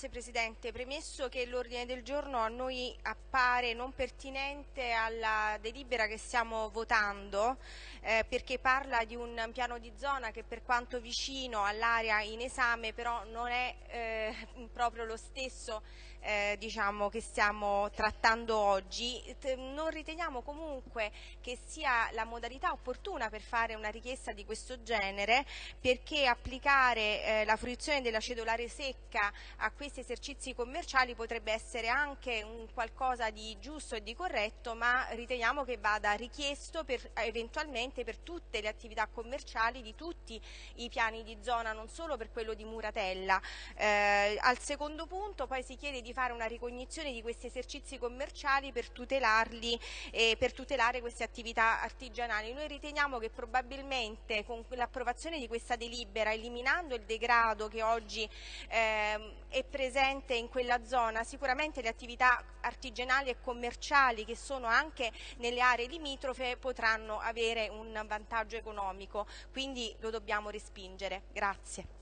Grazie Presidente. Premesso che l'ordine del giorno a noi appare non pertinente alla delibera che stiamo votando eh, perché parla di un piano di zona che per quanto vicino all'area in esame però non è eh, proprio lo stesso eh, diciamo, che stiamo trattando oggi, non riteniamo comunque che sia la modalità opportuna per fare una richiesta di questo genere perché applicare eh, la fruizione della cedolare secca a questi esercizi commerciali potrebbe essere anche qualcosa di giusto e di corretto ma riteniamo che vada richiesto per, eventualmente per tutte le attività commerciali di tutti i piani di zona non solo per quello di Muratella. Eh, al secondo punto poi si chiede di fare una ricognizione di questi esercizi commerciali per tutelarli e per tutelare queste attività artigianali. Noi riteniamo che probabilmente con l'approvazione di questa delibera, eliminando il degrado che oggi eh, è presente in quella zona, sicuramente le attività artigianali e commerciali che sono anche nelle aree limitrofe potranno avere un vantaggio economico, quindi lo dobbiamo respingere. Grazie.